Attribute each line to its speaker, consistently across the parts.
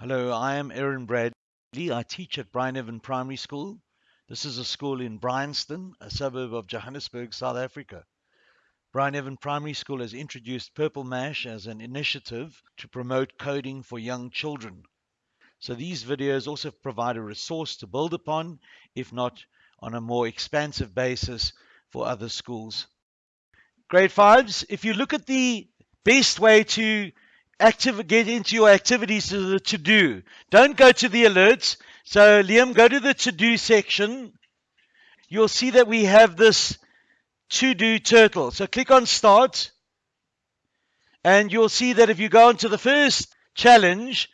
Speaker 1: Hello, I am Aaron Bradley. I teach at Bryneven Primary School. This is a school in Bryanston, a suburb of Johannesburg, South Africa. Bryneven Primary School has introduced Purple Mash as an initiative to promote coding for young children. So these videos also provide a resource to build upon, if not on a more expansive basis for other schools. Grade fives, if you look at the best way to active, get into your activities to the to do, don't go to the alerts. So, Liam, go to the to do section. You'll see that we have this to do turtle. So, click on start, and you'll see that if you go into the first challenge,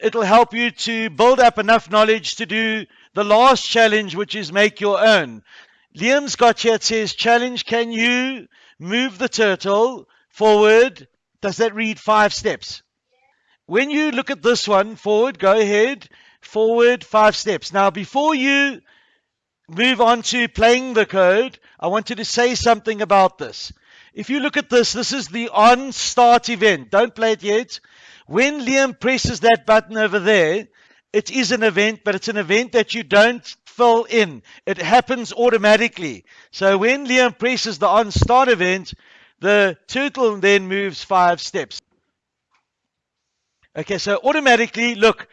Speaker 1: it'll help you to build up enough knowledge to do the last challenge, which is make your own. Liam's got here, it says, challenge, can you move the turtle forward? Does that read five steps? When you look at this one, forward, go ahead, forward, five steps. Now, before you move on to playing the code, I wanted to say something about this. If you look at this, this is the on start event. Don't play it yet. When Liam presses that button over there, it is an event, but it's an event that you don't fill in. It happens automatically. So when Liam presses the on start event, the turtle then moves five steps. Okay, so automatically, look,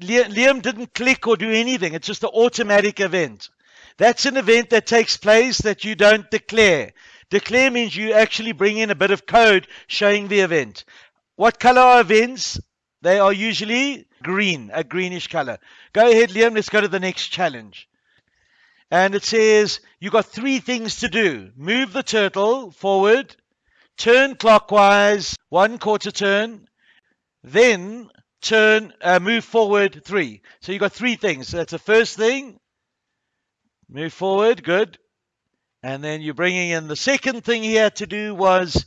Speaker 1: Liam didn't click or do anything. It's just an automatic event. That's an event that takes place that you don't declare. Declare means you actually bring in a bit of code showing the event. What color are events? They are usually green, a greenish color. Go ahead, Liam. Let's go to the next challenge. And it says you've got three things to do move the turtle forward, turn clockwise one quarter turn, then turn, uh, move forward three. So you've got three things. So that's the first thing. Move forward, good. And then you're bringing in the second thing he had to do was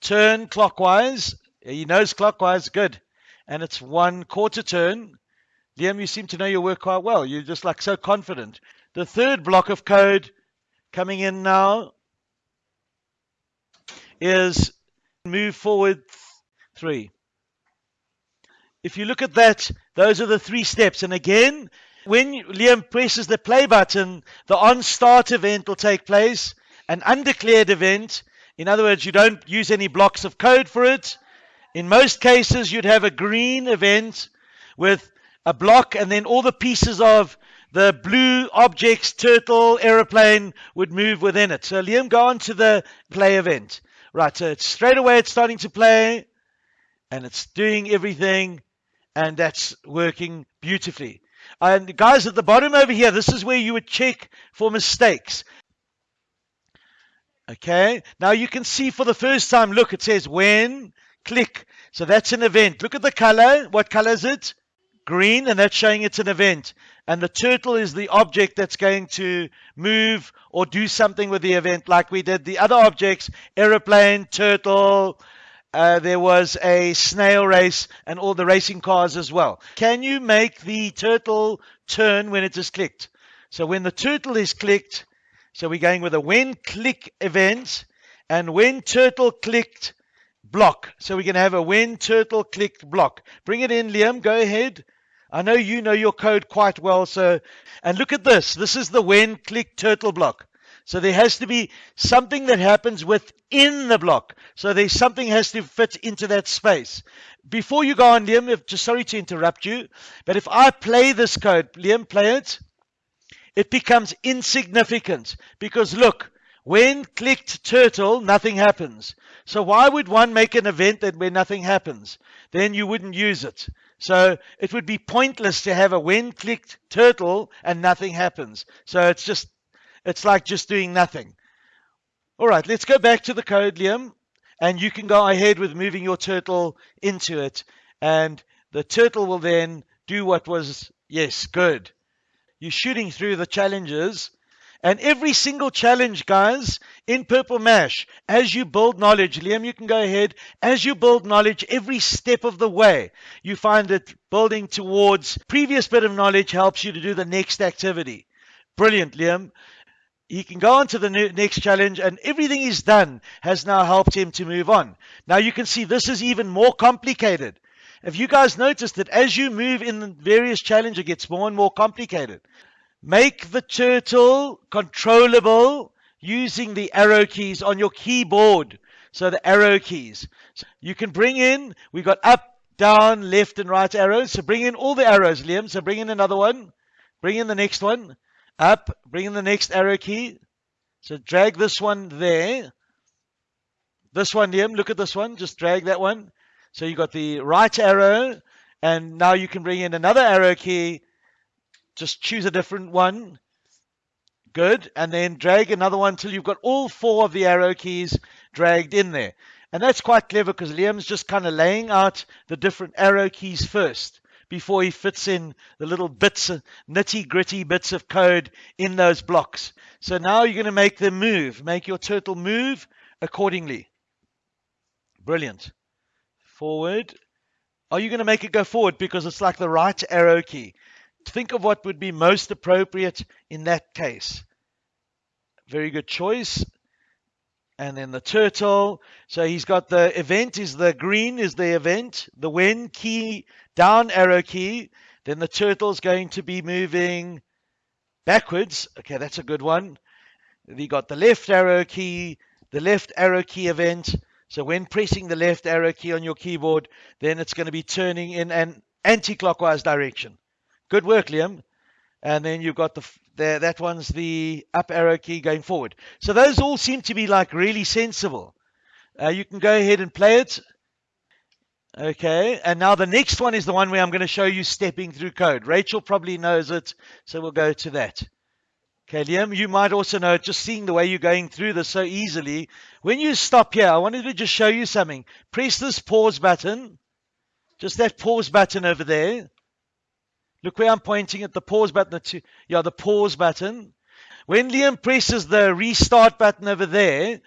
Speaker 1: turn clockwise. He knows clockwise, good and it's one quarter turn. Liam, you seem to know your work quite well. You're just like so confident. The third block of code coming in now is move forward three. If you look at that, those are the three steps. And again, when Liam presses the play button, the on start event will take place, an undeclared event. In other words, you don't use any blocks of code for it. In most cases, you'd have a green event with a block, and then all the pieces of the blue objects, turtle, aeroplane would move within it. So, Liam, go on to the play event. Right, so it's straight away it's starting to play, and it's doing everything, and that's working beautifully. And guys, at the bottom over here, this is where you would check for mistakes. Okay, now you can see for the first time, look, it says when click. So that's an event. Look at the color. What color is it? Green, and that's showing it's an event. And the turtle is the object that's going to move or do something with the event, like we did the other objects aeroplane, turtle. Uh, there was a snail race and all the racing cars as well. Can you make the turtle turn when it is clicked? So when the turtle is clicked, so we're going with a when click event, and when turtle clicked, block. So we're going to have a when turtle clicked block. Bring it in, Liam. Go ahead. I know you know your code quite well. So, and look at this. This is the when click turtle block. So there has to be something that happens within the block. So there's something has to fit into that space. Before you go on, Liam, if, just sorry to interrupt you, but if I play this code, Liam, play it, it becomes insignificant because look, when clicked turtle, nothing happens. So why would one make an event that where nothing happens? Then you wouldn't use it. So it would be pointless to have a when clicked turtle and nothing happens. So it's just, it's like just doing nothing. All right, let's go back to the code, Liam, and you can go ahead with moving your turtle into it. And the turtle will then do what was, yes, good. You're shooting through the challenges and every single challenge, guys, in Purple Mash, as you build knowledge, Liam, you can go ahead. As you build knowledge, every step of the way, you find that building towards previous bit of knowledge helps you to do the next activity. Brilliant, Liam. He can go on to the next challenge, and everything he's done has now helped him to move on. Now you can see this is even more complicated. Have you guys noticed that as you move in the various challenge, it gets more and more complicated? Make the turtle controllable using the arrow keys on your keyboard. So the arrow keys. So you can bring in, we've got up, down, left, and right arrows. So bring in all the arrows, Liam. So bring in another one. Bring in the next one. Up, bring in the next arrow key. So drag this one there. This one, Liam, look at this one. Just drag that one. So you got the right arrow, and now you can bring in another arrow key. Just choose a different one. Good. And then drag another one till you've got all four of the arrow keys dragged in there. And that's quite clever because Liam's just kind of laying out the different arrow keys first before he fits in the little bits, nitty gritty bits of code in those blocks. So now you're going to make them move, make your turtle move accordingly. Brilliant. Forward. Are you going to make it go forward because it's like the right arrow key? Think of what would be most appropriate in that case. Very good choice. And then the turtle. So he's got the event is the green is the event. The when key, down arrow key. Then the turtle's going to be moving backwards. Okay, that's a good one. You got the left arrow key, the left arrow key event. So when pressing the left arrow key on your keyboard, then it's going to be turning in an anti-clockwise direction. Good work, Liam. And then you've got the, the that one's the up arrow key going forward. So those all seem to be like really sensible. Uh, you can go ahead and play it. Okay, and now the next one is the one where I'm going to show you stepping through code. Rachel probably knows it, so we'll go to that. Okay, Liam, you might also know it, just seeing the way you're going through this so easily. When you stop here, I wanted to just show you something. Press this pause button, just that pause button over there. Look where I'm pointing at the pause button. To, yeah, the pause button. When Liam presses the restart button over there,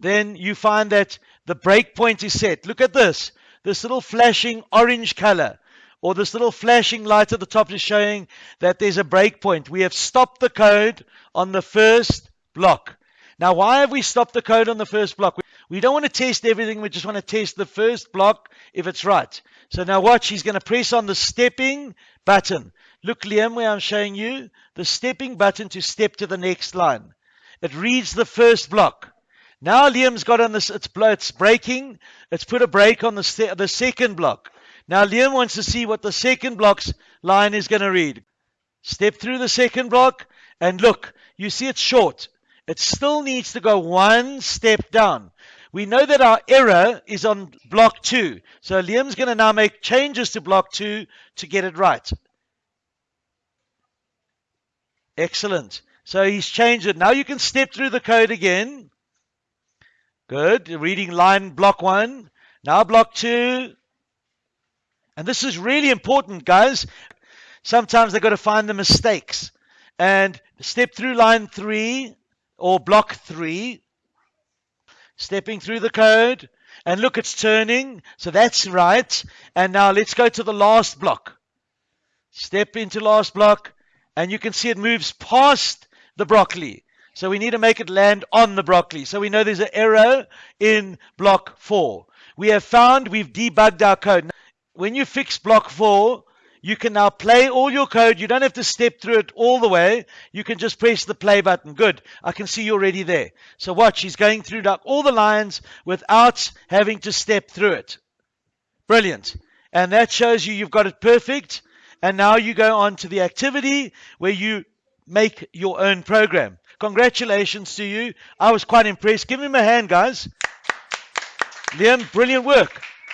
Speaker 1: then you find that the breakpoint is set. Look at this. This little flashing orange color or this little flashing light at the top is showing that there's a breakpoint. We have stopped the code on the first block. Now, why have we stopped the code on the first block? We don't want to test everything. We just want to test the first block if it's right. So now watch. He's going to press on the stepping button. Look, Liam, where I'm showing you the stepping button to step to the next line. It reads the first block. Now Liam's got on this, it's, it's breaking. It's put a break on the, the second block. Now Liam wants to see what the second block's line is going to read. Step through the second block and look, you see it's short. It still needs to go one step down. We know that our error is on block two. So Liam's going to now make changes to block two to get it right. Excellent. So he's changed it. Now you can step through the code again. Good. Reading line block one. Now block two. And this is really important, guys. Sometimes they've got to find the mistakes. And step through line three or block three, stepping through the code. And look, it's turning. So that's right. And now let's go to the last block. Step into last block. And you can see it moves past the broccoli. So we need to make it land on the broccoli. So we know there's an error in block four. We have found we've debugged our code when you fix block four, you can now play all your code. You don't have to step through it all the way. You can just press the play button. Good. I can see you're already there. So watch, he's going through all the lines without having to step through it. Brilliant. And that shows you you've got it perfect. And now you go on to the activity where you make your own program. Congratulations to you. I was quite impressed. Give him a hand, guys. Liam, brilliant work.